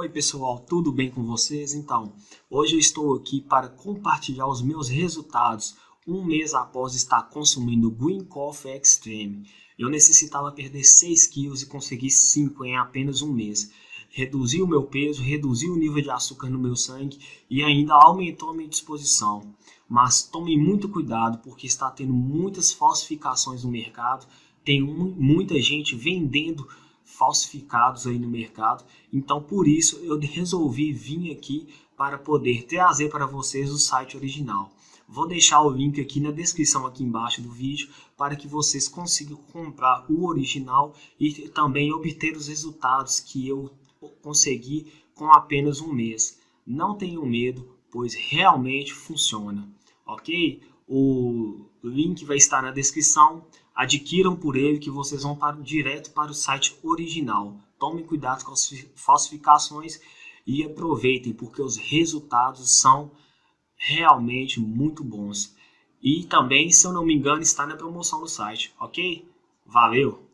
Oi pessoal, tudo bem com vocês? Então, hoje eu estou aqui para compartilhar os meus resultados um mês após estar consumindo Green Coffee Extreme. Eu necessitava perder 6 quilos e consegui 5 em apenas um mês. Reduzi o meu peso, reduzi o nível de açúcar no meu sangue e ainda aumentou a minha disposição. Mas tome muito cuidado porque está tendo muitas falsificações no mercado, tem muita gente vendendo falsificados aí no mercado. Então, por isso, eu resolvi vir aqui para poder trazer para vocês o site original. Vou deixar o link aqui na descrição aqui embaixo do vídeo para que vocês consigam comprar o original e também obter os resultados que eu consegui com apenas um mês. Não tenham medo, pois realmente funciona, ok? O link vai estar na descrição. Adquiram por ele que vocês vão para, direto para o site original. Tomem cuidado com as falsificações e aproveitem, porque os resultados são realmente muito bons. E também, se eu não me engano, está na promoção do site, ok? Valeu!